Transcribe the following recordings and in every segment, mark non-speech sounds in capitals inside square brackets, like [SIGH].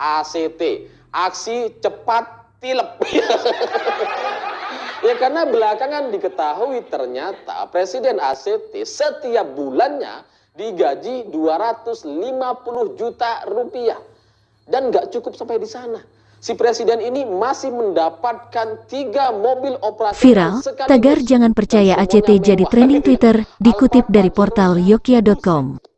ACT, aksi cepat tilep. [LAUGHS] ya karena belakangan diketahui ternyata Presiden ACT setiap bulannya digaji 250 juta rupiah. Dan nggak cukup sampai di sana. Si presiden ini masih mendapatkan tiga mobil operasi Viral, tagar jangan percaya ACT jadi trending Twitter, dikutip dari portal yokia.com.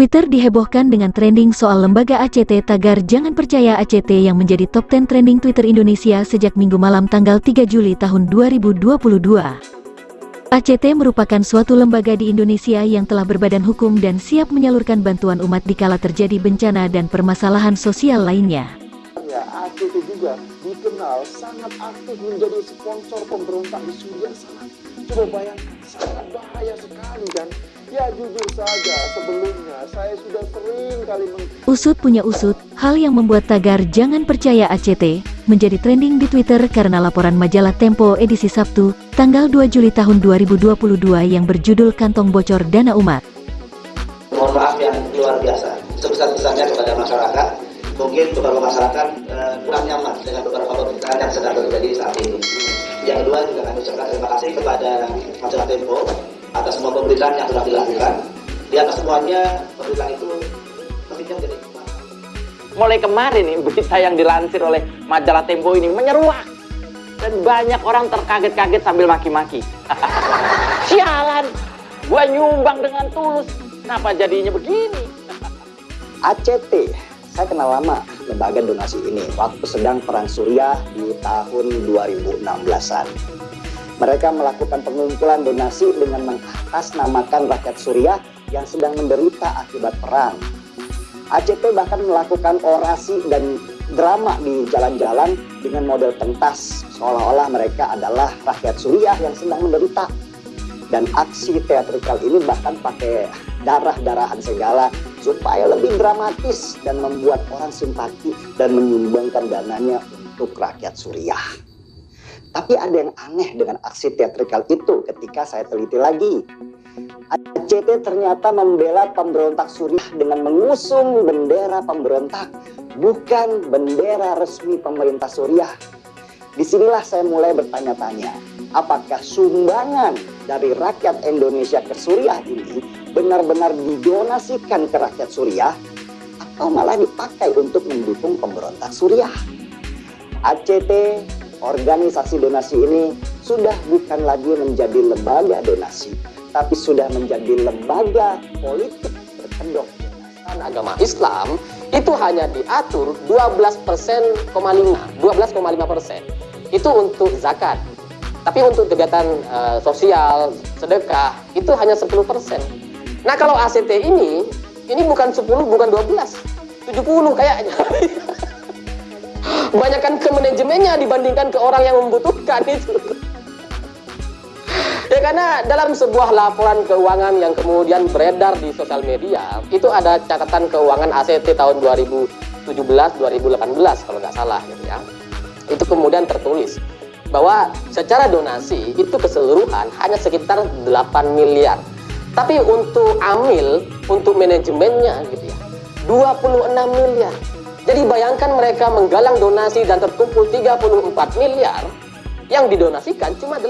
Twitter dihebohkan dengan trending soal lembaga ACT tagar jangan percaya ACT yang menjadi top 10 trending Twitter Indonesia sejak minggu malam tanggal 3 Juli tahun 2022. ACT merupakan suatu lembaga di Indonesia yang telah berbadan hukum dan siap menyalurkan bantuan umat dikala terjadi bencana dan permasalahan sosial lainnya. Ya, ACT juga dikenal sangat aktif menjadi sponsor pemberontak di Suriah sana. Coba bayangkan, sangat bahaya sekali kan? Ya jujur saja, sebelumnya saya sudah sering kali meng... Usut punya usut, hal yang membuat tagar jangan percaya ACT menjadi trending di Twitter karena laporan majalah Tempo edisi Sabtu, tanggal 2 Juli tahun 2022 yang berjudul Kantong Bocor Dana Umat. Mohon maaf yang luar biasa, sebesar-besarnya kepada masyarakat, mungkin beberapa masyarakat uh, kurang nyaman dengan beberapa pemberitaan yang sedang terjadi saat ini. Yang kedua juga kami ucapkan terima kasih kepada majalah Tempo atas semua pemberitaan yang sudah dilakukan. Di atas semuanya, pemberitaan itu pentingnya menjadi Mulai kemarin nih, berita yang dilansir oleh majalah Tempo ini menyeruak. Dan banyak orang terkaget-kaget sambil maki-maki. [LAUGHS] Sialan, gue nyumbang dengan tulus. Kenapa jadinya begini? [LAUGHS] ACT, saya kenal lama lembaga donasi ini waktu sedang perang Suriah di tahun 2016-an. Mereka melakukan pengumpulan donasi dengan mengatasnamakan rakyat Suriah yang sedang menderita akibat perang. ACT bahkan melakukan orasi dan drama di jalan-jalan dengan model pentas, seolah-olah mereka adalah rakyat Suriah yang sedang menderita. Dan aksi teatrikal ini bahkan pakai darah-darahan segala supaya lebih dramatis dan membuat orang simpati dan menyumbangkan dananya untuk rakyat Suriah. Tapi ada yang aneh dengan aksi teatrikal itu ketika saya teliti lagi. ACT ternyata membela pemberontak Suriah dengan mengusung bendera pemberontak, bukan bendera resmi pemerintah Suriah. Di sinilah saya mulai bertanya-tanya, apakah sumbangan dari rakyat Indonesia ke Suriah ini benar-benar didonasikan ke rakyat Suriah atau malah dipakai untuk mendukung pemberontak Suriah? ACT organisasi donasi ini sudah bukan lagi menjadi lembaga donasi, tapi sudah menjadi lembaga politik berkedok. Agama Islam itu hanya diatur 12 persen, 12,5 persen. Itu untuk zakat. Tapi untuk kegiatan uh, sosial, sedekah, itu hanya 10 persen. Nah kalau ACT ini, ini bukan 10, bukan 12, 70 kayaknya. [LAUGHS] Banyakkan ke manajemennya dibandingkan ke orang yang membutuhkan itu. Ya karena dalam sebuah laporan keuangan yang kemudian beredar di sosial media, itu ada catatan keuangan ACT tahun 2017-2018 kalau nggak salah gitu ya. Itu kemudian tertulis bahwa secara donasi itu keseluruhan hanya sekitar 8 miliar. Tapi untuk amil, untuk manajemennya gitu ya, 26 miliar. Jadi bayangkan mereka menggalang donasi dan terkumpul 34 miliar, yang didonasikan cuma 8.